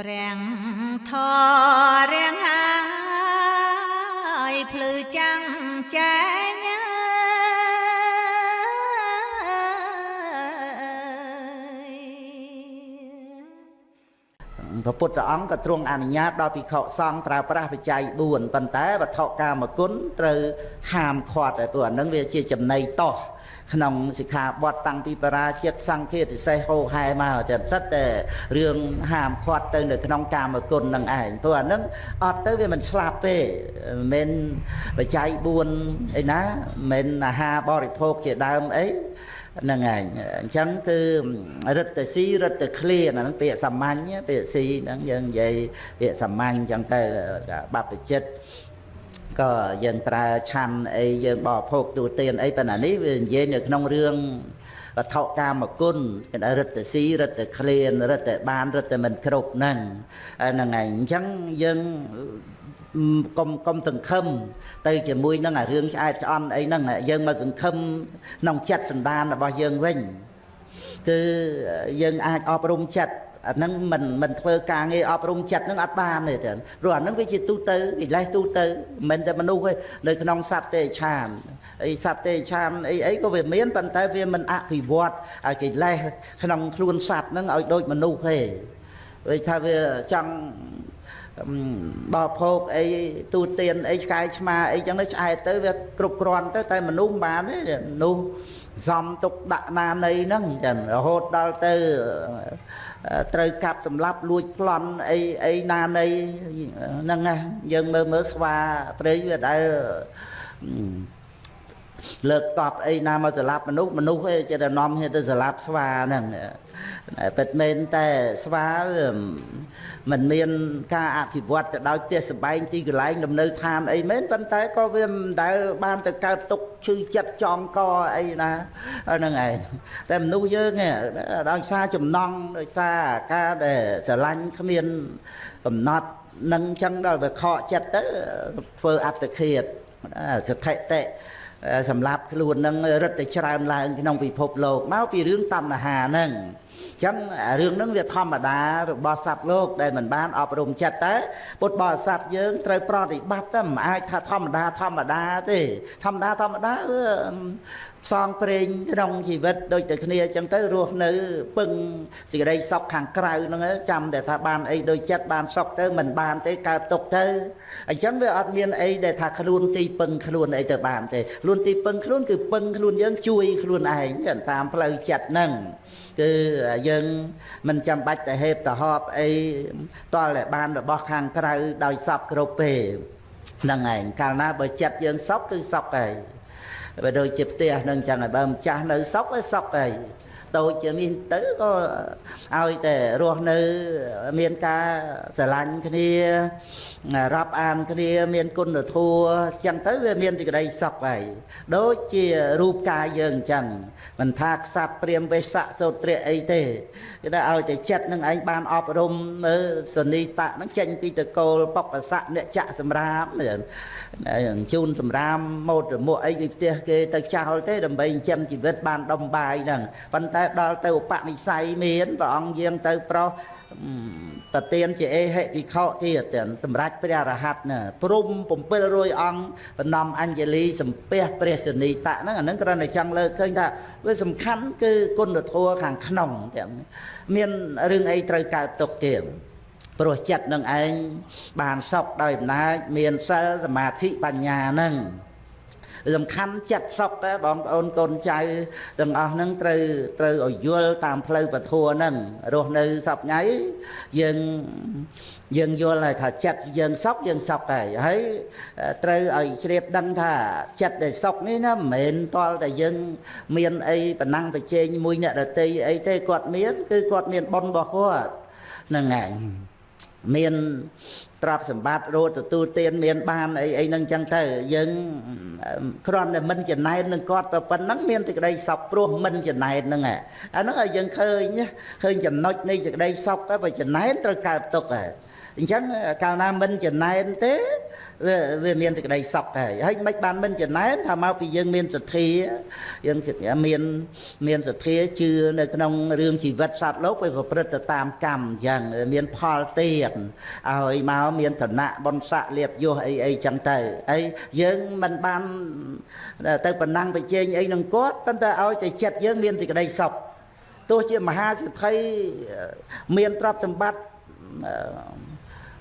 ប្រាំងធររៀងហើយភ្លឺចាំងចែងព្រះពុទ្ធអង្គក៏ទ្រង់អនុញ្ញាតដល់ភិក្ខុសង្ឃប្រើប្រាស់បច្ច័យ4ប៉ុន្តែវត្ថុកាមគុណត្រូវហាមឃាត់ហើយព្រោះអានឹងវាជាចំណៃតោះ ក្នុងសិក្ខាបទតាំងពីបរាជិកសង្ឃាតិសេសហោហែមកតែសិតតែរឿងហាមឃាត់ទៅនៅក្នុងកាមគុណនឹងឯងព្រោះអានឹងអត់ទៅវាមិនស្លាប់ទេមិនបច្ច័យ4អីណាមិនអាហារបរិភោគជាដើមអីហ្នឹងឯងអញ្ចឹងគឺរិទ្ធស៊ីរិទ្ធឃ្លាហ្នឹងពាក្យសាមញ្ញពាក្យស៊ីហ្នឹងយើងនិយាយពាក្យសាមញ្ញអញ្ចឹងទៅបព្វជិត ក៏យើងប្រើឆាន់អីយើងបរិភោគទូទានអីប៉ុន្តែនេះវានិយាយនៅក្នុងរឿងវត្ថុកាមគុណគេថារិទ្ធស៊ីរិទ្ធឃ្លានរិទ្ធបានរិទ្ធមិនគ្រប់ហ្នឹងហ្នឹងឯងអញ្ចឹងយើងកុំកុំសង្ឃឹមទៅជាមួយនឹងអារឿងឆ្អែតឆ្អន់អីហ្នឹងយើងមកសង្ឃឹមក្នុងចិត្តសន្តានរបស់យើងវិញគឺយើងអាចអប់រំចិត្ត អាហ្នឹងមិនមិនធ្វើការងារអប់រំចិត្តហ្នឹងអត់បានទេចឹងព្រោះអាហ្នឹងវាជាទូទៅកិលេសទូទៅមិនតែមនុស្សទេនៅក្នុងសត្វទេឆានអីសត្វទេឆានអីអីក៏វាមានប៉ុន្តែវាមិនអភិវឌ្ឍឲ្យកិលេសក្នុងខ្លួនសត្វហ្នឹងឲ្យដូចមនុស្សទេដូចថាវាចង់ បោភោគអីទូទានអីឆ្កែឆ្មាអីចឹងទៅឆ្អែតទៅវាគ្រប់គ្រាន់ទៅតែមនុស្សមិនបានទេមនុស្សសំទុកដាក់ណានៃហ្នឹងចឹងរហូតដល់ទៅត្រូវកាប់សម្លាប់លួចប្លន់អីអីណានៃហ្នឹងណាយើងមើលមើលស្វាព្រៃវាដែល លើកតបអីណាមកសម្លាប់មនុស្សមនុស្សឯងចេះតែនាំគ្នាទៅសម្លាប់ស្វាហ្នឹងពិតមែនតែស្វាមិនមានការអភិវឌ្ឍទៅដោយផ្ទះសម្បែងទីកន្លែងលំនៅឋានអីមែនប៉ុន្តែក៏វាមិនដែលបានទៅកើតទុកឈឺចិត្តចងកអីណាហ្នឹងឯងតែមនុស្សយើងដោយសារចំណង់ដោយសារការដែលស្រឡាញ់គ្មានកំណត់នឹងចឹងដល់វាខកចិត្តទៅធ្វើអត្តឃាតសថិតិ សម្រាប់ខ្លួននឹងរឹតតែច្រើនឡើងក្នុងពិភពលោកមកពីរឿងតណ្ហាហ្នឹងចឹងរឿងហ្នឹងវាធម្មតារបស់សត្វលោកដែលមិនបានអប់រំចិត្តតែពុទ្ធបរិស័ទយើងត្រូវប្រតិបត្តិតែមិនអាចថាធម្មតាធម្មតាទេធម្មតាធម្មតា ផ្សងព្រេងក្នុងជីវិតដូចតែគ្នាអញ្ចឹងទៅរស់នៅពឹងសេចក្តីសុខខាងក្រៅហ្នឹងចាំតែថាបានអីដូចចិត្តបានសុខទៅមិនបានទេកើតទុកទៅអញ្ចឹងវាអត់មានអីដែលថាខ្លួនទីពឹងខ្លួនអីទៅបានទេខ្លួនទីពឹងខ្លួនគឺពឹងខ្លួនយើងជួយខ្លួនឯងតាមផ្លូវចិត្តហ្នឹងគឺយើងមិនចាំបាច់តែហេបទៅហប់អីតលតែបានរបស់ខាងក្រៅដោយសពគ្រប់ទេហ្នឹងឯងកាលណាបើចិត្តយើងសពគឺសពហើយ បើដូចជាផ្ទះនឹងចឹងហើយបើម្ចាស់នៅសពឯសពហើយ តូចជាងនេះទៅក៏ឲ្យតែរស់នៅមានការស្រឡាញ់គ្នារាប់អានគ្នាមានគុណធម៌ចឹងទៅវាមានសេចក្តីសុខហើយដូចជារូបកាយយើងអញ្ចឹងមិនថាខ្សាត់ព្រាមវេស័កសោត្រាអីទេគេថាឲ្យតែចិត្តនឹងឯងបានអប់រំមើលសនីតៈនឹងចេញពីតកូលបកស័កអ្នកចៈសម្រាប់ជូនសម្រាមម៉ូតរមួកអីពីផ្ទះគេទៅចោលទេដើម្បីចិញ្ចឹមជីវិតបានដុំបាយហ្នឹងប៉ុន្តែដល់ទៅឧបនិស្ស័យមានព្រះអង្គយាងទៅប្រុសប្រទៀនជាអេហិវិខទៀតសម្រាប់ព្រះរហ័តណាព្រំ700អង្គបណ្ដំអញ្ជលីសំពះព្រះសនីតៈហ្នឹងអាហ្នឹងគ្រាន់តែចង់លើកឃើញថាវាសំខាន់គឺគុណធម៌ខាងក្នុងទាំងមានរឿងអីត្រូវកើតទុកទៀតព្រោះចិត្តនឹងឯងបានសុខដោយអំណាចមានសិលសមាធិបញ្ញាហ្នឹង សំខាន់ចិត្តសុខតែបងប្អូនកូនចៅទាំងអស់ហ្នឹងត្រូវត្រូវឲ្យយល់តាមផ្លូវពធហ្នឹងរស់នៅសពថ្ងៃយើងយើងយល់ហើយថាចិត្តយើងសុខយើងសុខហើយហើយត្រូវឲ្យជ្រាបដឹងថាចិត្តដែលសុខនេះណាមិនមែនតលតែយើងមានអីប៉ុណ្ណឹងប្រជែងមួយអ្នកដតីអីទេគាត់មាន គឺគាត់មានបុណ្យរបស់គាត់ហ្នឹងឯង មានទ្រព្យសម្បត្តិរត់ទទួលទានមានបានអីអីហ្នឹងចឹងទៅយើងគ្រាន់តែមិនចំណែននឹងគាត់ទៅប៉ុណ្ណឹងមានសេចក្តីសុខព្រោះមិនចំណែនហ្នឹងអាហ្នឹងឲ្យយើងឃើញឃើញចំណុចនៃសេចក្តីសុខទៅបើចំណែនត្រូវកើតទុកហើយ អញ្ចឹងកាលណាមិនចំណែនទេវាវាមានសេចក្តីសុខហើយហើយមិនបានមិនចំណែនថាមកពីយើងមានសទ្ធាយើងមានមានសទ្ធាជឿនៅក្នុងរឿងជីវិតសត្វលោកវាប្រព្រឹត្តទៅតាមកម្មអញ្ចឹងមានផលទៀតឲ្យមកមានឋានៈបុណ្យស័ក្តិលៀបយសអីអីចឹងទៅហើយយើងមិនបានទៅប៉ុណ្ណឹងបច្ចេកអីនឹងគាត់ប៉ុន្តែឲ្យតែចិត្តយើងមានសេចក្តីសុខទោះជាមហាសិទ្ធិមានទ្រព្យសម្បត្តិ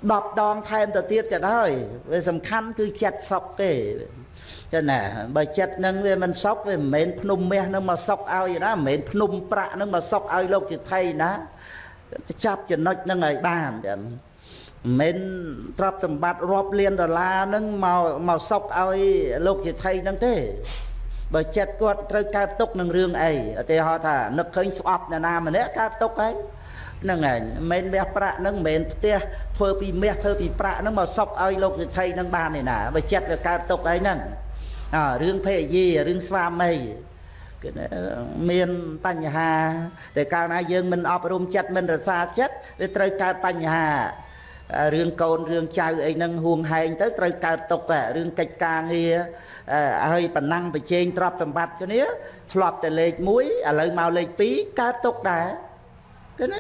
10ដងថែមទៅទៀតក៏ដោយវាសំខាន់គឺចិត្តសុខទេចឹងណាបើចិត្តនឹងវាមិនសុខវាមិនមែនភ្នំមាសនឹងមកសុខឲ្យណាមិនមែនភ្នំប្រាក់នឹងមកសុខឲ្យលោកជាថៃណាចាប់ចំណុចនឹងឲ្យបានចឹងមិនទ្រព្យសម្បត្តិរាប់លានដុល្លារនឹងមកមកសុខឲ្យលោកជាថៃនឹងទេ បើចិត្តគាត់ត្រូវកើតទុកនឹងរឿងអីឧទាហរណ៍ថានឹកឃើញស្អប់អ្នកណាម្នាក់កើតទុកហើយហ្នឹងហើយមិនមែនមាសប្រាក់ហ្នឹងមិនមែនផ្ទះធ្វើពីមាសធ្វើពីប្រាក់ហ្នឹងមកសុកឲ្យលោកសិទ្ធិហ្នឹងបានទេណាបើចិត្តវាកើតទុកអីហ្នឹងអើរឿងភេយីរឿងស្វាមីគឺមានបញ្ហាតែកាលណាយើងមិនអប់រំចិត្តមិនរសាចិត្តវាត្រូវកើតបញ្ហារឿងកូនរឿងចៅអីហ្នឹងហួងហែងទៅត្រូវកើតទុករឿងកិច្ចការងារ ហើយប៉ុណ្ណឹងប្រជែងទ្រព្យសម្បត្តិគ្នាធ្លាប់តែលេខ1ឥឡូវមកលេខ2កើតទុកដែរគឺណា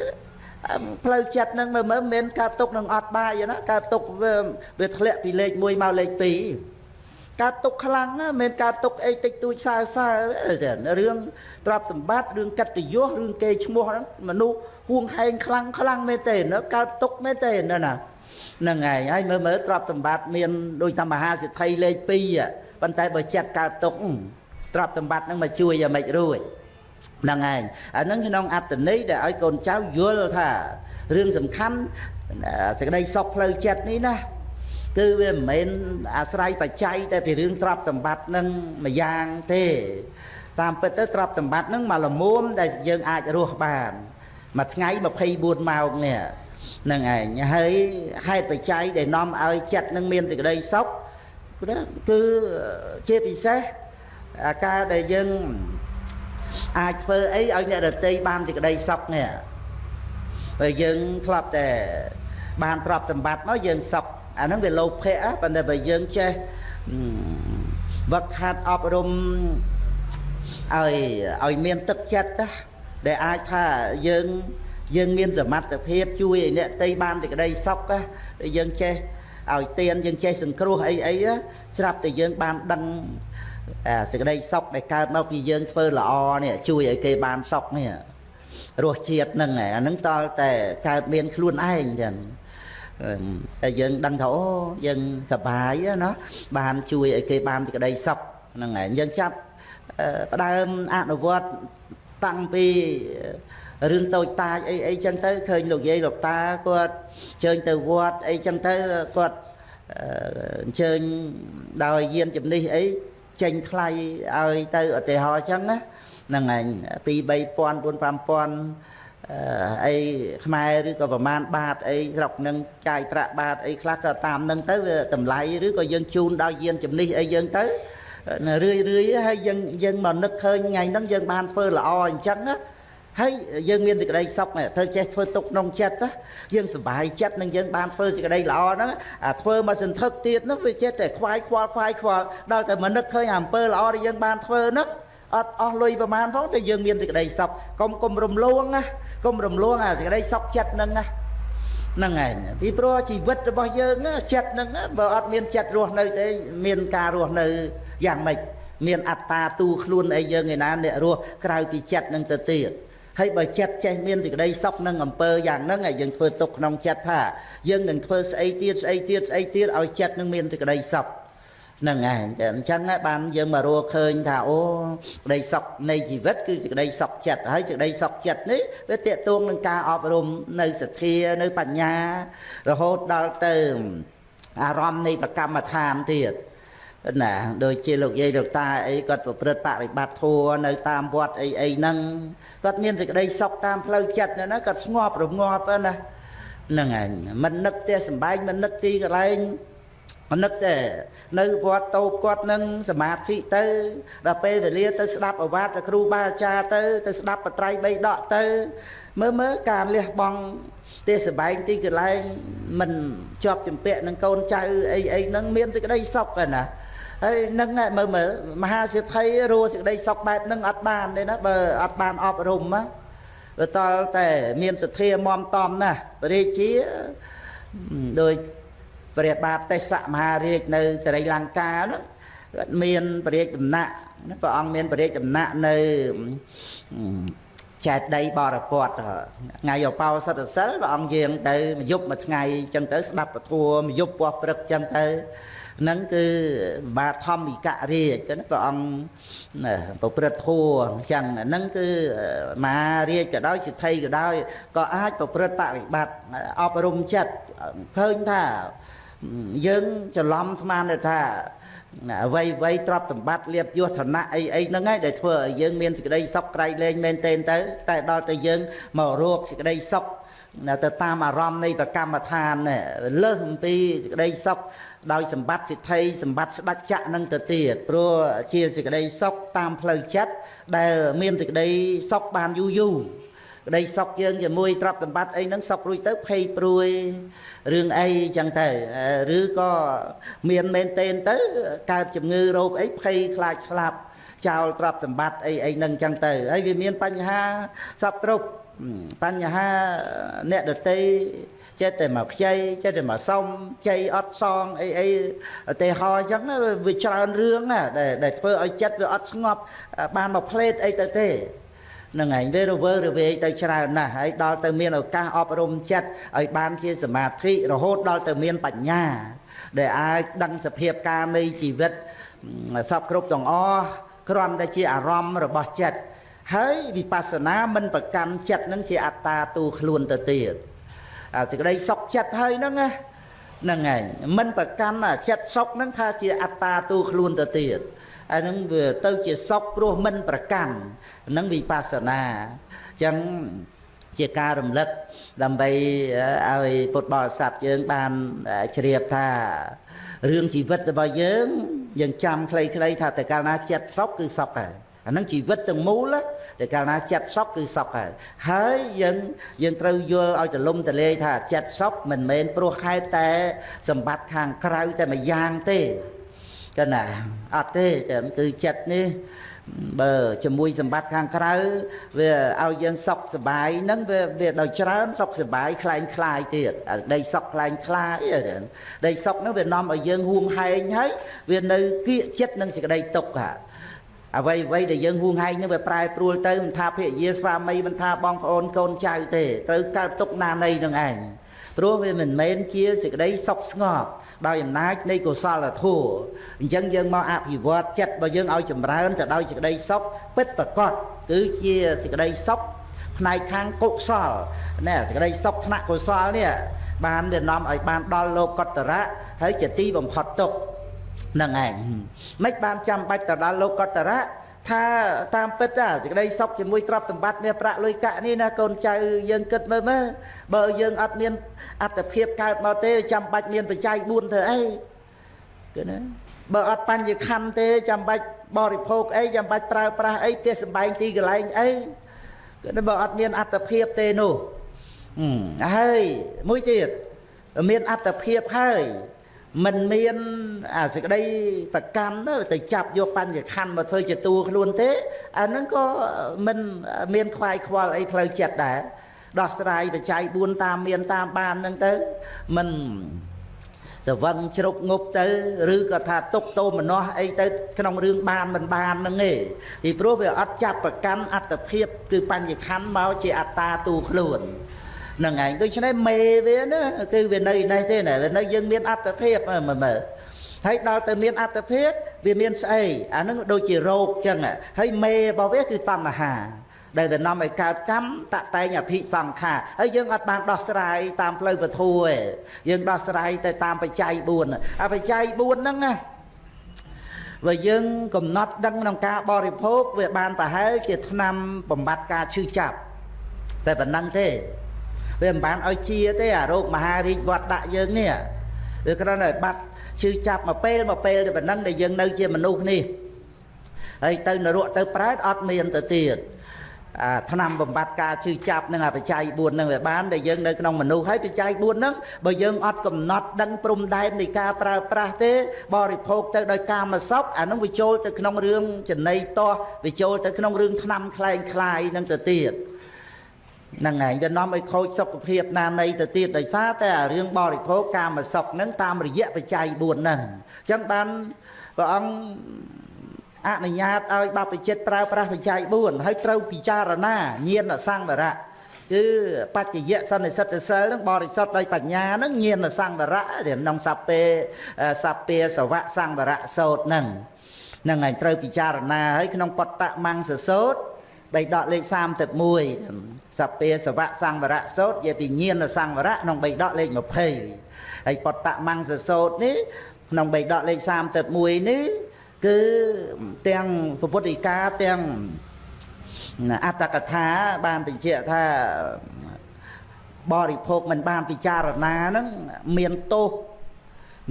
ផ្លូវចិត្តហ្នឹងមើលមើលមិនកើតទុកនឹងអត់បាយណាកើតទុកវាវាធ្លាក់ពីលេខ1មកលេខ2កើតទុកខ្លាំងណាមិនកើតទុកអីតិចតួចសើសើរឿងទ្រព្យសម្បត្តិរឿងកិត្តិយសរឿងគេឈ្មោះហ្នឹងមនុស្សហួងហែងខ្លាំងខ្លាំងមែនទេកើតទុកមែនទេណាហ្នឹងហើយហើយមើលមើលទ្រព្យសម្បត្តិមានដូចតាមមហាសិទ្ធិលេខ2 ប៉ុន្តែបើចិត្តកើតទុកទ្រព្យសម្បត្តិហ្នឹងមកជួយឲ្យមិនរួចហ្នឹងឯងអាហ្នឹងក្នុងអត្តន័យដែលឲ្យកូនចៅយល់ថារឿងសំខាន់សេចក្តីសុខផ្លូវចិត្តនេះណាគឺវាមិនមែនអាស្រ័យបច្ច័យតែពីរឿងទ្រព្យសម្បត្តិនឹងមួយយ៉ាងទេតាមពិតទៅទ្រព្យសម្បត្តិនឹងមកលមុំដែលយើងអាចរស់បានមួយថ្ងៃ24ម៉ោងនេះនឹងឯងហើយហេតុបច្ច័យដែលនាំឲ្យចិត្តនឹងមានសេចក្តីសុខ គឺជាពិសេសអាការដែលយើងអាចធ្វើអីឲ្យអ្នករតីបានសេចក្តីសុខនេះបើយើងធ្លាប់តែបានទ្រព្យសម្បត្តិមកយើងសុខអាហ្នឹងវាលោភៈប៉ុន្តែបើយើងចេះវឹកហាត់អប់រំឲ្យឲ្យមានទឹកចិត្តណាដែលអាចថាយើងយើងមានសមត្ថភាពជួយឲ្យអ្នកតីបានសេចក្តីសុខណាយើងចេះ ឲ្យទៀនយើងចេះសង្គ្រោះអីអីស្រាប់តែយើងបានដឹងសេចក្តីសុខដែលកើតមកពីយើងធ្វើល្អនេះជួយឲ្យគេបានសុខនេះរសជាតិហ្នឹងអាហ្នឹងតលតែកើតមានខ្លួនឯងចឹងតែយើងដឹងថាអូយើងសប្បាយណាបានជួយឲ្យគេបានសេចក្តីសុខហ្នឹងឯងយើងចាប់ផ្ដើមអនុវត្តតាំងពី រឿងតូចតាចអីអីចឹងទៅឃើញលោកយាយលោកតាគាត់ជើញទៅវត្តអីចឹងទៅគាត់អញ្ជើញដោយយានជំនិះអីចេញថ្លៃឲ្យទៅឧទាហរណ៍អញ្ចឹងណាហ្នឹងឯង2 3000 4 5000អីខ្មែរឬក៏ប្រមាណបាតអីស្រុកនឹងចាយប្រាក់បាតអីខ្លះក៏តាមនឹងទៅវាតម្លៃឬក៏យើងជូនដល់យានជំនិះអីយើងទៅរឿយរឿយហើយយើងយើងមកនឹកឃើញថ្ងៃហ្នឹងយើងបានធ្វើល្អអញ្ចឹងណា ហើយយើងមានសេចក្តីសុខត្រូវចេះធ្វើទុកក្នុងចិត្តណាយើងសុបាយចិត្តនឹងយើងបានធ្វើសេចក្តីល្អហ្នឹងអាធ្វើមកសន្ធឹកទៀតនោះវាចេះតែខ្វាយខ្វល់ខ្វាយខ្វល់ដល់តែមកនឹកឃើញអំពើល្អដែលយើងបានធ្វើហ្នឹងអត់អស់លុយប្រមាណផងតែយើងមានសេចក្តីសុខកុំកុំរំលងណាកុំរំលងអាសេចក្តីសុខចិត្តហ្នឹងណាហ្នឹងឯងពីព្រោះជីវិតរបស់យើងចិត្តហ្នឹងបើអត់មានចិត្តរស់នៅទេមានការរស់នៅយ៉ាងម៉េចមានអត្តាទូខ្លួនអីយើងឯណាអ្នករស់ក្រៅពីចិត្តនឹងទៅទៀត ហើយបើចិត្តចេះមានសេចក្តីសុខនឹងអំពើយ៉ាងហ្នឹងហើយយើងធ្វើទុកក្នុងចិត្តថាយើងនឹងធ្វើស្អីទៀតស្អីទៀតស្អីទៀតឲ្យចិត្តនឹងមានសេចក្តីសុខហ្នឹងឯងអញ្ចឹងបានយើងមករកឃើញថាអូក្តីសុខនៃជីវិតគឺសេចក្តីសុខចិត្តហើយសេចក្តីសុខចិត្តនេះវាតេតួងនឹងការអប់រំនៅសទ្ធានៅបញ្ញារហូតដល់ទៅអារម្មណ៍នៃប្រកម្មដ្ឋានទៀត ណាដូចជាលោកយាយលោកតាអីគាត់ប្រព្រឹត្តបរិបត្តិធัวនៅតាមវត្តអីអីហ្នឹងគាត់មានសេចក្តីសុខតាមផ្លូវចិត្តណាគាត់ស្ងប់រងាប់ណាហ្នឹងឯងមិននឹកផ្ទះសំបែងមិននឹកទីកន្លែងមិននឹកទេនៅវត្តតូបគាត់នឹងសមាធិទៅដល់ពេលវេលាទៅស្ដាប់អវាទគ្រូបាអាចារ្យទៅទៅស្ដាប់បត្រៃបីដកទៅមើលមើលការលះបង់ទេសបែងទីកន្លែងមិនជាប់ចម្ពាក់នឹងកូនចៅអីអីហ្នឹងមានសេចក្តីសុខឯណា ហើយនឹងមើលមើលមហាសិទ្ធិរស់សេចក្តីសុខបែបហ្នឹងអត់បានទេណាបើអត់បានអប់រំណាបើតលតែមានសទ្ធាមមតំណាស់ព្រះរាជាដោយព្រះបាទទេសៈមហារាជនៅសរីលង្កាហ្នឹងគាត់មានព្រះរាជដំណាក់ព្រះអង្គមានព្រះរាជដំណាក់នៅចែកដីបរពតថ្ងៃអបោសតសិលព្រះអង្គយាងទៅមួយយប់មួយថ្ងៃអញ្ចឹងទៅស្ដាប់ពធមួយយប់ពោះព្រឹកអញ្ចឹងទៅ ហ្នឹងគឺបាទធម្មិករាជណាព្រះអង្គប្រព្រឹត្តធัวអញ្ចឹងហ្នឹងគឺមហារាជក៏ដោយសិទ្ធិក៏ដោយក៏អាចប្រព្រឹត្តបរិបត្តិអប់រំចិត្តឃើញថាយើងច្រឡំស្មានថាអ្វីអ្វីទ្រព្យសម្បត្តិលៀបយសឋានៈអីអីហ្នឹងឯងដែលធ្វើឲ្យយើងមានសេចក្តីសុខក្រៃលែងមែនទែនទៅ តែដល់តែយើងមករកសេចក្តីសុខ ទៅតាមអារម្មណ៍នៃប្រកម្មដ្ឋានលើសអំពីសេចក្តីសុខដោយសម្បត្តិសិទ្ធិសម្បត្តិស្ដេចចក្រនឹងទៅទៀតព្រោះជាសេចក្តីសុខតាមផ្លូវចិត្តដែលមានសេចក្តីសុខបានយូរយូរក្តីសុខយើងជាមួយទ្រព្យសម្បត្តិអីហ្នឹងសុខរួចទៅភ័យព្រួយរឿងអីចឹងទៅឬក៏មានមែនទែនទៅកើតជំងឺរោគអីភ័យខ្លាចស្លាប់ចោលទ្រព្យសម្បត្តិអីអីហ្នឹងចឹងទៅហើយវាមានបញ្ហាសពគ្រប់ បញ្ហាអ្នកដតីចិត្តតែមកខ្ចីចិត្តតែមកសុំចៃអត់សងអីអីឧទាហរណ៍អញ្ចឹងវាច្រើនរឿងណាដែលធ្វើឲ្យចិត្តវាអត់ស្ងប់បានមកផ្លេតអីទៅទេនឹងឯងវារវើរវាយទៅច្រើនណាស់ហើយដល់ទៅមានឱកាសអប់រំចិត្តឲ្យបានជាសមាធិរហូតដល់ទៅមានបញ្ញា ដែលអាចដឹងសភាពការនៃជីវិតសពគ្រប់ទាំងអស់គ្រាន់តែជាអារម្មណ៍របស់ចិត្ត ហើយវិបស្សនាមិនប្រកាន់ចិត្តនឹងជាអត្តាទូខ្លួនទៅទៀតអាសេចក្តីសុខចិត្តហើយហ្នឹងណាហ្នឹងឯងមិនប្រកាន់ចិត្តសុខហ្នឹងថាជាអត្តាទូខ្លួនទៅទៀតអាហ្នឹងវាទៅជាសុខព្រោះមិនប្រកាន់ហ្នឹងវិបស្សនាអញ្ចឹងជាការរំលឹកដើម្បីឲ្យពុទ្ធបរិស័ទយើងបានជ្រាបថារឿងជីវិតរបស់យើងយើងចាំខ្លីៗថាតែកាលណាចិត្តសុខគឺសុខហើយ អាហ្នឹងជីវិតទាំងមូលតែកាលណាចិត្តសុខគឺសុខហើយហើយយើងយើងត្រូវយល់ឲ្យទលំទលាយថាចិត្តសុខមិនមែនព្រោះហេតុតែសម្បត្តិខាងក្រៅតែមួយយ៉ាងទេកណាអត់ទេតែគឺចិត្តនេះបើជាមួយសម្បត្តិខាងក្រៅវាឲ្យយើងសុខសบายហ្នឹងវាវាដោយច្រើនសុខសบายคล้ายคล้ายទៀតដីសុខคล้ายคล้ายដីសុខហ្នឹងវានាំឲ្យយើងហួងហែងហើយវានៅគៀកចិត្តនឹងសេចក្តីទុក្ខ អ្វីអ្វីដែលយើងហួងហែងនឹងវាប្រែប្រួលទៅមិនថាភរិយាស្វាមីមិនថាបងប្អូនកូនចៅទេត្រូវកើតទុកណានៃនឹងឯងព្រោះវាមិនមែនជាសេចក្តីសុខស្ងប់ដោយអំណាចនៃកុសលធម៌អញ្ចឹងយើងមកអភិវឌ្ឍចិត្តរបស់យើងឲ្យចម្រើនទៅដោយសេចក្តីសុខពិតប្រកបគឺជាសេចក្តីសុខផ្នែកខាងកុសលណែសេចក្តីសុខថ្នាក់កុសលនេះបានវានាំឲ្យបានដល់លោកតរៈហើយជាទីបំផុតទុក្ខ នឹងឯងមិនបានចាំបាច់ទៅដល់លោកតរៈថាតាមពិតសេចក្តីសុខជាមួយទ្រព្យសម្បត្តិនេះប្រាក់លុយកាក់នេះណាកូនចៅយើងគិតមើលមើលបើយើងអត់មានអត្តភាពកើតមកទេចាំបាច់មានបច្ច័យ4ធ្វើអីគឺណាបើអត់បញ្ញខណ្ឌទេចាំបាច់បរិភោគអីចាំបាច់ប្រើប្រាស់អីផ្ទះសម្បែងទីកន្លែងអីគឺបើអត់មានអត្តភាពទេនោះហើយមួយទៀតមានអត្តភាពហើយ មិនមានអាសេចក្តីប្រកម្មទៅចាប់យកបញ្ញខណ្ឌមកធ្វើជាតួខ្លួនទេអាហ្នឹងក៏មិនមានខ្វាយខ្វល់អីផ្លូវចិត្តដែរដោះស្រាយបច្ច័យ4តាមមានតាមបានហ្នឹងទៅមិនសវឹងជ្រុកងប់ទៅឬក៏ថាទុកតោមនោះអីទៅក្នុងរឿងបានមិនបានហ្នឹងឯងពីព្រោះវាអត់ចាប់ប្រកាន់អត្តភាពគឺបញ្ញខណ្ឌមកជាអត្តាទូខ្លួនហ្នឹងឯងដូច្នេះមេវាណាគឺវានៅនេះទេណាវានៅយើងមានអត្តភាពមើលមើលហើយដល់ទៅមានអត្តភាពវាមានស្អីអាហ្នឹងដូចជារោគចឹងហើយមេរបស់វាគឺតណ្ហាដែលវានាំឲ្យកើតកម្មតតែងអភិសង្ខារហើយយើងអត់បានដោះស្រាយតាមផ្លូវពធទេយើងដោះស្រាយទៅតាមបច្ច័យ4អាបច្ច័យ4ហ្នឹងណាបើយើងកំណត់ដឹងក្នុងការបរិភោគវាបានប្រហែលជាឆ្នាំបំបត្តិការឈឺចាប់តែប៉ុណ្ណឹងទេ វាមិនបានឲ្យជាទេអារោគមហារាជវត្តដាក់យើងនេះវាគ្រាន់តែបាត់ឈឺចាប់មួយពេលមួយពេលទៅប៉ុណ្ណឹងដែលយើងនៅជាមនុស្សនេះហើយទៅនរកទៅប្រែតអត់មានទៅទៀតអាឆ្នាំបំបត្តិការឈឺចាប់នឹងអាបច្ច័យ4នឹងវាបានដែលយើងនៅក្នុងមនុស្សហើយបច្ច័យ4នឹងបើយើងអត់កំណត់ដឹងព្រំដែននៃការប្រើប្រាស់ទេបរិភោគទៅដោយការមកសពអានឹងវាចូលទៅក្នុងរឿងចំណីតោះវាចូលទៅក្នុងរឿងឆ្នាំខ្លែងខ្លាយនឹងទៅទៀត ហ្នឹងហើយវានាំឲ្យខូចសុខភាពណានៃទៅទៀតដោយសារតែអារឿងបរិភោគកាមសុខហ្នឹងតាមរយៈបច្ច័យ4ហ្នឹងអញ្ចឹងបានព្រះអង្គអនុញ្ញាតឲ្យបព្វជិតប្រើប្រាស់បច្ច័យ4ហើយត្រូវពិចារណាញាណសង្វរៈគឺបច្ចយៈសន្និសិទ្ធសិលនឹងបរិសុទ្ធដោយបញ្ញានឹងញាណសង្វរៈក្នុងសពេសពេសវៈសង្វរៈសោតនឹងនឹងឯងត្រូវពិចារណាហើយក្នុងបតតមង្សសោត បៃដកលេខ31សពេសវៈសង្វរៈសោតនិយាយពីញាណសង្វរៈក្នុងបៃដកលេខ20ហើយបតតមង្សសោតនេះក្នុងបៃដកលេខ31នេះគឺទាំងពុទ្ធិកាទាំងអត្តកថាបានបញ្ជាក់ថាបរិភោគមិនបានពិចារណាហ្នឹងមានទោស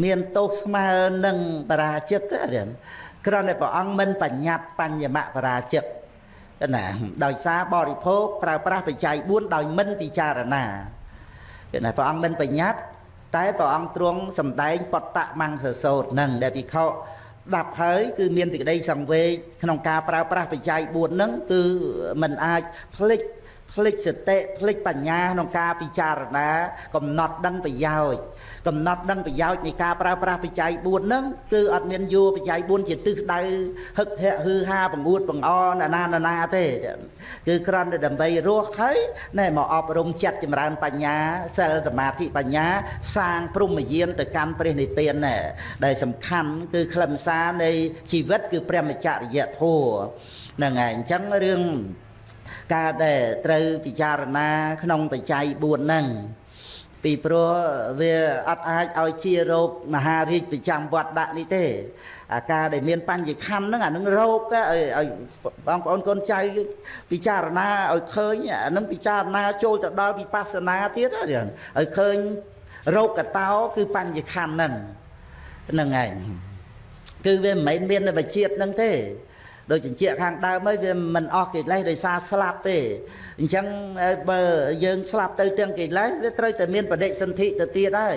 មានទោសស្មើនឹងបរាជិកទេគ្រាន់តែព្រះអង្គមិនបញ្ញត្តិបញ្ញមបរាជិក ណាដោយសារបរិភោគប្រើប្រាស់បច្ច័យ4ដោយមិនពិចារណាគឺណាព្រះអង្គមិនបញ្ញត្តិតែព្រះអង្គទ្រង់សម្ដែងបតតមង្សសោតនឹងដែលភិក្ខុស្ដាប់ហើយគឺមានសេចក្តីសង្វេគក្នុងការប្រើប្រាស់បច្ច័យ4ហ្នឹងគឺมันអាចផ្លិច ផ្លិចសតិផ្លិចបញ្ញាក្នុងការពិចារណា កំណត់ដឹងប្រយោជន៍កំណត់ដឹងប្រយោជន៍នៃការប្រើប្រាស់បច្ច័យ4ហ្នឹងគឺអត់មានយួរបច្ច័យ4ជាទិសដៅហឹកហែកហឺហាបង្អួតបង្អណានាណាណាទេគឺគ្រាន់តែដើម្បីរស់ហើយណែមកអប់រំចិត្តចម្រើនបញ្ញាសិលសមាធិបញ្ញា សាងព្រំយានទៅកាន់ព្រះនិព្វានណែដែលសំខាន់គឺខ្លឹមសារនៃជីវិតគឺព្រះមច្ចរិយធម៌ហ្នឹងហើយអញ្ចឹងរឿង ការដែលត្រូវពិចារណា ក្នុងបច្ច័យ4ហ្នឹងពីព្រោះវាអត់អាចឲ្យជារោគមហារាជប្រចាំវត្តដាក់នេះទេអាការដែលមានបញ្ញខណ្ឌហ្នឹងអានឹងរោគឲ្យបងប្អូនកូនចៅពិចារណាឲ្យឃើញអានឹងពិចារណាចូលទៅដល់វិបស្សនាទៀតឲ្យឃើញរោគកតោគឺបញ្ញខណ្ឌហ្នឹងហ្នឹងឯងគឺវាមិនមែនមាននៅបជាតិហ្នឹងទេ ដូចជញ្ជាក់ខាងដើមហើយវាមិនអស់កិលេសដោយសារស្លាប់ទេអញ្ចឹងបើយើងស្លាប់ទៅទាំងកិលេសវាត្រូវតែមានបដិសន្ធិទៅទៀតហើយ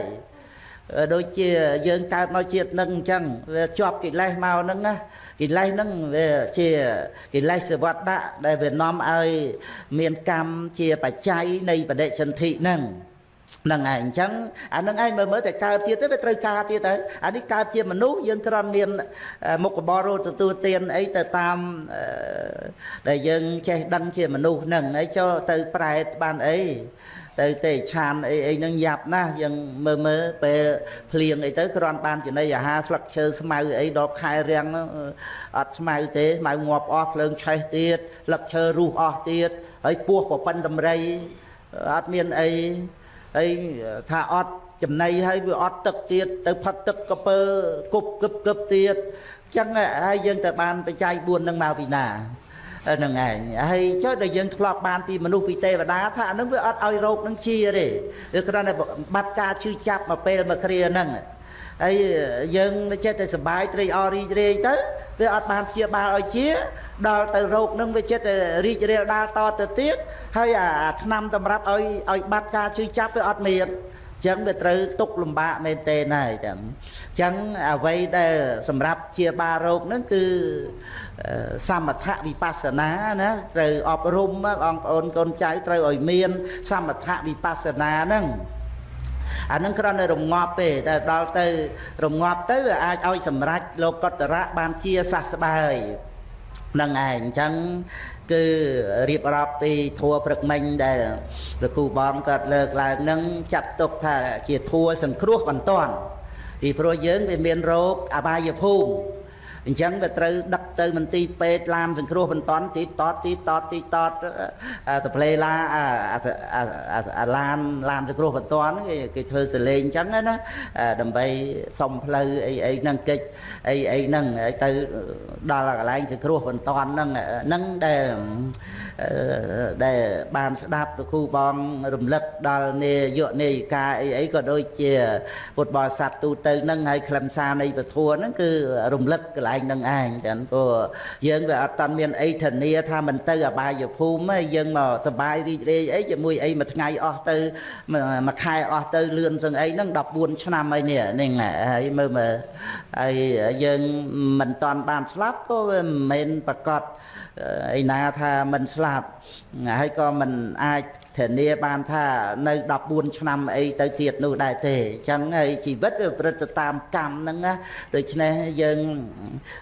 ដូចជាយើងកើតមកជាតិនឹងអញ្ចឹងវាជាប់កិលេសមកហ្នឹងណាកិលេសហ្នឹងវាជាកិលេសសវត្តៈដែលវានាំឲ្យមានកម្មជាបច្ច័យនៃបដិសន្ធិហ្នឹងហ្នឹងឯងអញ្ចឹងអានឹងឯងមើលមើលតែកើតទៀតទៅវាត្រូវការទៀតទៅអានេះកើតជាមនុស្សយើងគ្រាន់មានមុខបរោទទួលទានអីទៅតាមដែលយើងចេះដឹងជាមនុស្សហ្នឹងហើយចូលទៅប្រែតបានអីទៅទេឆានអីអីហ្នឹងយ៉ាប់ណាស់យើងមើលមើលពេលភ្លៀងអីទៅគ្រាន់បានចំណីអាហារស្លឹកឈើស្មៅអីដល់ខែរាំងអត់ស្មៅទេស្មៅងាប់អស់ភ្លើងឆេះទៀតស្លឹកឈើរុះអស់ទៀតហើយពោះប្រប៉ិនតម្រៃអត់មានអី ហើយថាអត់ចំណៃហើយវាអត់ទឹកទៀតទៅផឹកទឹកកពើគប់គឹបគឹបទៀតចឹងហើយយើងទៅបានបច្ច័យ4នឹងមកពីណាហ្នឹងឯងហើយចុះដែលយើងធ្លាប់បានពីមនុស្សពីទេវតាថាអានឹងវាអត់ឲ្យរោគនឹងជាទេវាគ្រាន់តែបាត់ការឈឺចាប់មកពេលមកគ្រាហ្នឹង ហើយយើងចេះតែសុបាយត្រេកអររីករាយទៅវាអត់បានព្យាបាលឲ្យជា ដល់ទៅរោគនឹងវាចិត្តតែរីករាលដាលតទៅទៀតហើយអាឆ្នាំតម្រាប់ឲ្យឲ្យបាត់ការជឿចាប់វាអត់មានចឹងវាត្រូវទុកលំបាកមែនទេណាស់ចឹងចឹងអ្វីដែលសម្រាប់ជាបារោគហ្នឹងគឺសមថវិបស្សនាណាត្រូវអប់រំបងប្អូនកូនចៅត្រូវឲ្យមាន សមថវិបស្សនាហ្នឹង អានឹងគ្រាន់តែរងាប់ទេតែដល់ទៅរងាប់ទៅវាអាចឲ្យសម្រេចលោកតរៈបានជាសះស្បើយនឹងឯងអញ្ចឹងគឺរៀបរាប់ពីធัวព្រឹកមិញដែលលោកគ្រូបងគាត់លើកឡើងនឹងចាត់ទុកថាជាធัวសង្គ្រោះបន្ទាន់ពីព្រោះយើងវាមានរោគអបាយភូមិ អញ្ចឹងវាត្រូវដឹកទៅមន្ទីរពេទ្យឡានសង្គ្រោះបន្ទាន់ទីតតទីតតទីតតទៅផ្លេឡាអាឡានឡានសង្គ្រោះបន្ទាន់គេគេធ្វើសលេងអញ្ចឹងណាដើម្បីសុំផ្លូវអីអីហ្នឹងកិច្ចអីអីហ្នឹងទៅដល់កន្លែងសង្គ្រោះបន្ទាន់ហ្នឹងហ្នឹងដែលដែលបានស្ដាប់ទៅគ្រូបងរំលឹកដល់នាយកនាយិកាអីអីក៏ដូចជា ពុទ្ធបរិស័ទទូទៅហ្នឹងហើយខ្លឹមសារនៃពធហ្នឹងគឺរំលឹកកន្លែលែងនឹងឯងចឹងព្រោះយើងវាអត់តាន់មានអីធានាថាមិនទៅអបាយភូមិទេយើងមកសបាយរីករាយអីជាមួយអីមួយថ្ងៃអស់ទៅមួយខែអស់ទៅលឿនចឹងអីហ្នឹង14ឆ្នាំអីនេះនេះហើយមើលមើលហើយយើងមិនតាន់បានស្លាប់ក៏វាមិនមែនប្រកាស ឯណាថាមិនស្លាប់ហើយក៏មិនអាចធានាបានថានៅ14ឆ្នាំអីទៅទៀតនោះដែរទេអញ្ចឹងហើយជីវិតវាប្រព្រឹត្តទៅតាមកម្មហ្នឹងណាដូច្នេះយើង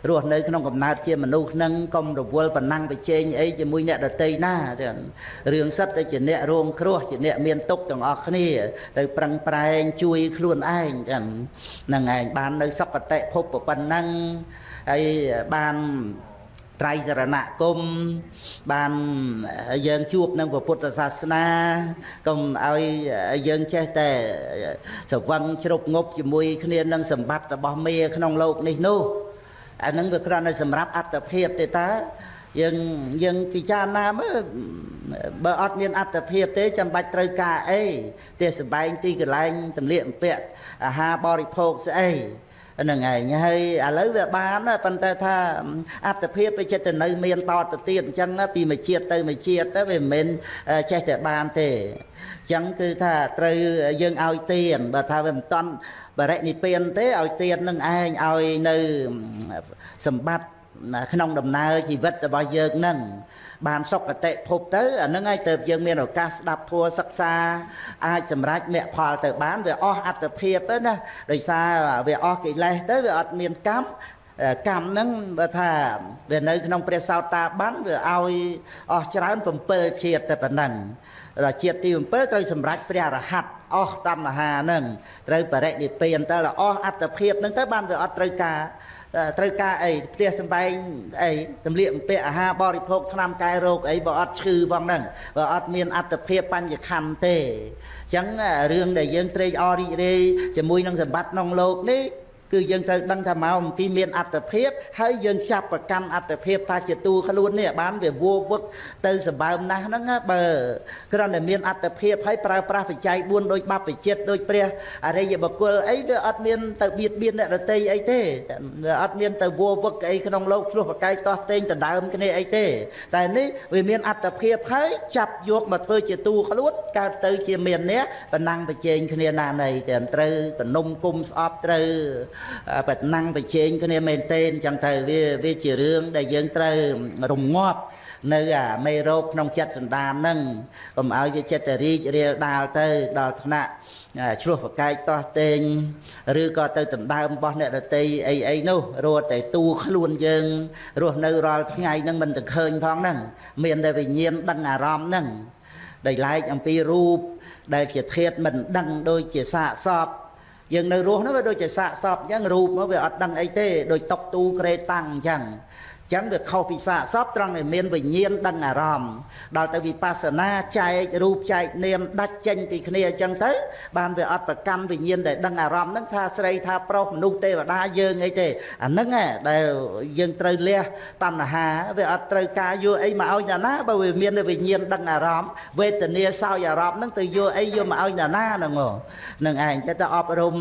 រស់នៅក្នុងកំណើតជាមនុស្សហ្នឹងកុំរវល់ប៉ុណ្ណឹងប្រជែងអីជាមួយអ្នកដតីណារឿងសិតទៅជាអ្នករងគ្រោះជាអ្នកមានទុកទាំងអស់គ្នា ទៅប្រឹងប្រែងជួយខ្លួនឯងចឹងហ្នឹងឯងបាននៅសុគតិភពប៉ុណ្ណឹងហើយបាន ត្រៃសរណគមបានយើងជួបនឹងពុទ្ធសាសនាកុំឲ្យយើងចេះតែស្រវឹងជ្រប់ងប់ជាមួយគ្នានឹងសម្បត្តិរបស់មេក្នុងលោកនេះនោះអានឹងវាគ្រាន់តែសម្រាប់អត្តភាពទេតើយើងយើងពិចារណាមើលបើអត់មានអត្តភាពទេចាំបាច់ត្រូវការអីទេសម្បែងទីកន្លែងទម្លាក់អំពាក់អាហារបរិភោគស្អី នឹងឯងហើយឥឡូវវាបានប៉ុន្តែថាអត្តភាពវាចិត្តទៅនៅមានតទៅទៀតអញ្ចឹងពីមួយជាតិទៅមួយជាតិទៅវាមិនមែនចេះតែបានទេអញ្ចឹងគឺថាត្រូវយើងឲ្យទៀនបើថាវាមិនតន់បរិនិព្វានទេឲ្យទៀននឹងឯងឲ្យនៅសម្បត្តិ ក្នុងដំណើរជីវិតរបស់យើងនឹងបានសុគតិភពទៅអានឹងហើយទៅយើងមានឱកាសស្ដាប់ធัวសិក្សាអាចសម្រេចមគ្គផលទៅបានវាអស់អត្តភាពទៅណាដោយសារវាអស់កិលេសទៅវាអត់មានកម្មកម្មហ្នឹងបើថាវានៅក្នុងព្រះសោតាបានវាឲ្យអស់ច្រើន7ជាតិតែប៉ុណ្ណឹងដល់ជាតិទី7ត្រូវសម្រេចព្រះរហ័តអស់តណ្ហាហ្នឹងត្រូវបរិនិព្វានទៅអស់អត្តភាពហ្នឹងទៅបានវាអត់ត្រូវការ ត្រូវការអីផ្ទះសំបែងអីទម្លាក់អំពាក់អាហារបរិភោគថ្នាំកែរោគអីបើអត់ឈឺផងហ្នឹងបើអត់មានអត្តភាពបញ្ញខੰទេអញ្ចឹងរឿងដែលយើងត្រេកអររីករាយជាមួយនឹងសម្បត្តិក្នុងលោកនេះ គឺយើងត្រូវដឹងថាមកអំពីមានអត្តភាពហើយយើងចាប់ប្រកាន់អត្តភាពថាជាទូខ្លួននេះបានវាវោវឹកទៅសម្បើមណាស់ហ្នឹងបើគ្រាន់តែមានអត្តភាពហើយប្រើប្រាស់បច្ច័យ4ដូចបព្វជិតដូចព្រះអរិយបុគ្គលអីវាអត់មានទៅបៀតបៀនអ្នកដតីអីទេវាអត់មានទៅវោវឹកអីក្នុងលោកឆ្លោះប្រកែកតោះតេងដណ្ដើមគ្នាអីទេ តែនេះវាមានអត្តភាពហើយចាប់យកមកធ្វើជាទូខ្លួនកើតទៅជាមានអ្នកបណ្ណាំងប្រជែងគ្នាណានៃតែត្រូវទំនុំគុំស្អប់ត្រូវបណាំងប្រជែងគ្នាមែនទែនចឹងទៅវាវាជារឿងដែលយើងត្រូវរងាប់នៅអាមេរោគក្នុងចិត្តសន្តានហ្នឹងកុំឲ្យវាចិត្តរីករាលដាលទៅដល់ថ្នាក់ឆ្លោះប្រកែកតោះតេងឬក៏ទៅដណ្ដើមរបស់អ្នករតីអីអីនោះរត់តែទូខ្លួនយើងរស់នៅរាល់ថ្ងៃហ្នឹងមិនទៅឃើញផងហ្នឹងមានតែវិញ្ញាណដឹងអារម្មណ៍ហ្នឹងដែលឡែកអំពីរូបដែលជាធាតមិនដឹងដូចជាសាកសព យើងនៅរស់នោះវាដូចជាសាកសពអញ្ចឹងរូបមកវាអត់ដឹងអីទេដូចតុកទូក្រេតាំងអញ្ចឹង ចឹងវាខុសពីសាកសពត្រង់ដែលមានវិញ្ញាណដឹងអារម្មណ៍ដល់ទៅវិបស្សនាចែករូបចែកនាមដាច់ចេញពីគ្នាអញ្ចឹងទៅបានវាអត់ប្រកាន់វិញ្ញាណដែលដឹងអារម្មណ៍ហ្នឹងថាស្រីថាប្រុសមនុស្សទេវតាយើងអីទេអាហ្នឹងដែលយើងត្រូវលះតណ្ហាវាអត់ត្រូវការយកអីមកឲ្យណាណាបើវាមានវិញ្ញាណដឹងអារម្មណ៍វេទនាសោយអារម្មណ៍ហ្នឹងទៅយកអីយកមកឲ្យណាណាហ្នឹងហ្នឹងឯងចេះតែអប់រំ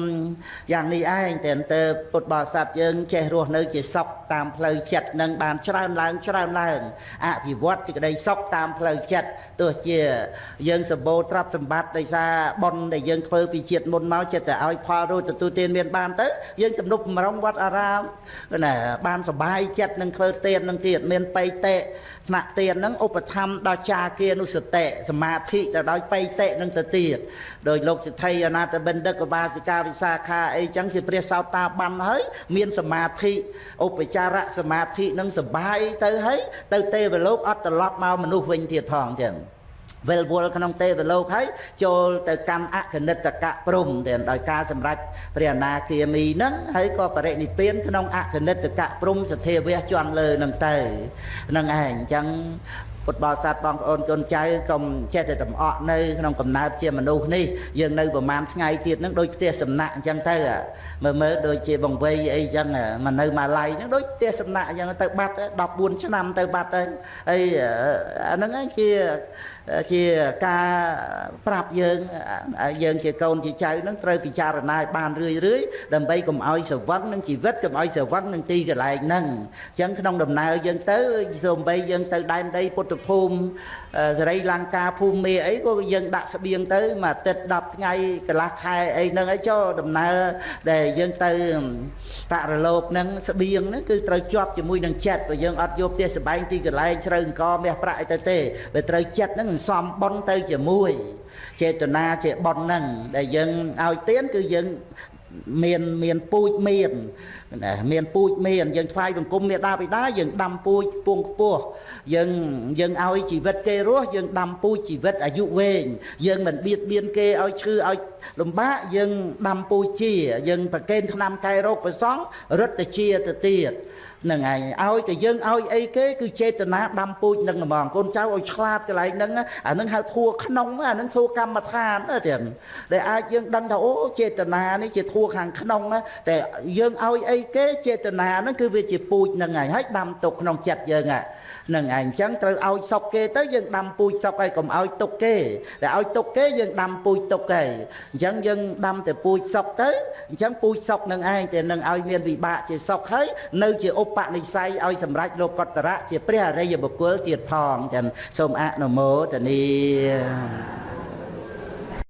យ៉ាងនេះឯងតែទៅពុទ្ធបរិស័ទយើងចេះរស់នៅជាសុខតាមផ្លូវចិត្តនឹងបានច្រើនឡើងច្រើនឡើងអភិវឌ្ឍសេចក្តីសុខតាមផ្លូវចិត្តទោះជាយើងសម្បូរទ្រព្យសម្បត្តិដោយសារបុណ្យដែលយើងធ្វើពីជាតិមុនមកចិត្តតែឲ្យផលរួចទទួលទានមានបានទៅយើងទំនុកបំរុងវត្តអារាមណាបានសុបាយចិត្តនឹងធ្វើទាននឹងទៀតមានបៃតេថ្នាក់ទាននឹងឧបធម្មដល់ចាគានុសតិសមាធិទៅដោយបៃតេនឹងទៅទៀតដោយលោកសិទ្ធិអនាតបិណ្ឌិកបាសិកាវិសាខាអីចឹងជាព្រះសោតាបានហើយមានសមាធិឧបចារៈសមាធិនឹងសបាយទៅហើយទៅទេវលោកអត់ត្រឡប់មកមនុស្សវិញទៀតផងចឹងវិលវល់ក្នុងទេវលោកហើយចូលទៅកាន់អគនិតកៈព្រំតែដោយការសម្រេចព្រះអនាគាមីហ្នឹងហើយក៏បរិនិព្វានក្នុងអគនិតកៈព្រំសធាវៈជន់លើហ្នឹងទៅហ្នឹងឯងអញ្ចឹង ពុទ្ធបរិស័ទបងប្អូនកូនចៅកុំចេះតែតំអក់នៅក្នុងកំណើតជាមនុស្សនេះយើងនៅប្រហែលថ្ងៃទៀតហ្នឹងដូចផ្ទះសំណាក់អញ្ចឹងទៅមើលមើលដូចជាបង្វេយអីអញ្ចឹងមកនៅម៉ាឡៃហ្នឹងដូចផ្ទះសំណាក់អញ្ចឹងទៅបាត់14ឆ្នាំទៅបាត់ទៅហើយអាហ្នឹងឯងជាជាការប្រាប់យើងយើងជាកូនជាចៅនឹងត្រូវពិចារណាឲ្យបានរឿយរឿយដើម្បីកុំឲ្យស្រវឹងនឹងជីវិតកុំឲ្យស្រវឹងនឹងទីកន្លែងហ្នឹងអញ្ចឹងក្នុងដំណើរយើងទៅសូម្បីយើងទៅដែនដីពុទ្ធភូមិសេរីលង្កាភូមិមេអីក៏យើងដាក់ស្បៀងទៅមួយអាទិត្យ10ថ្ងៃកន្លះខែអីហ្នឹងអីចុះដំណើរដែលយើងទៅបរលោកហ្នឹងស្បៀងហ្នឹងគឺត្រូវជាប់ជាមួយនឹងចិត្តបើយើងអត់យកផ្ទះសបែងទីកន្លែងជ្រៅអង្គមាសប្រាក់អីទៅទេបើត្រូវចិត្តហ្នឹងសំបន់ទៅជាមួយចេតនាជាបន់ហ្នឹងដែលយើងឲ្យទៀនគឺយើងមានមានពូជមានណា មានពូជមានយើងថ្វាយបង្គំមេដាបិតាយើងដាំពូជពងខ្ពស់យើងយើងឲ្យជីវិតគេរស់យើងដាំពូជជីវិតអាយុវែងយើងមិនបៀតបៀនគេឲ្យឈឺឲ្យលំបាកយើងដាំពូជជាយើងប្រកេនថ្នាំកែរោគប្រសង់រឹតតែជាទៅទៀតនឹងឯងឲ្យតែយើងឲ្យអីគេគឺចេតនាដាំពូជនឹងហ្មងកូនចៅឲ្យឆ្លាតកន្លែងហ្នឹងអានឹងហៅធัวក្នុងអានឹងធัวកម្មដ្ឋានទៀតដែលអាចយើងដឹងថាអូចេតនានេះជាធัวខាងក្នុងតែយើងឲ្យអី គេចេតនាហ្នឹងគឺវាជាពូជនឹងឯងហើយដាំទុកក្នុងចិត្តយើងហ្នឹងឯងអញ្ចឹងត្រូវឲ្យសុកគេទៅយើងដាំពូជសុកហើយកុំឲ្យទុកគេតែឲ្យទុកគេយើងដាំពូជទុកគេអញ្ចឹងយើងដាំតែពូជសុកទៅអញ្ចឹងពូជសុកនឹងឯងតែនឹងឲ្យមានវិបាកជាសុកហើយនៅជាឧបនិស្ស័យឲ្យសម្រេចលោកកតរៈជាព្រះអរិយបុគ្គលទៀតផងចឹងសូមអនុមោទនា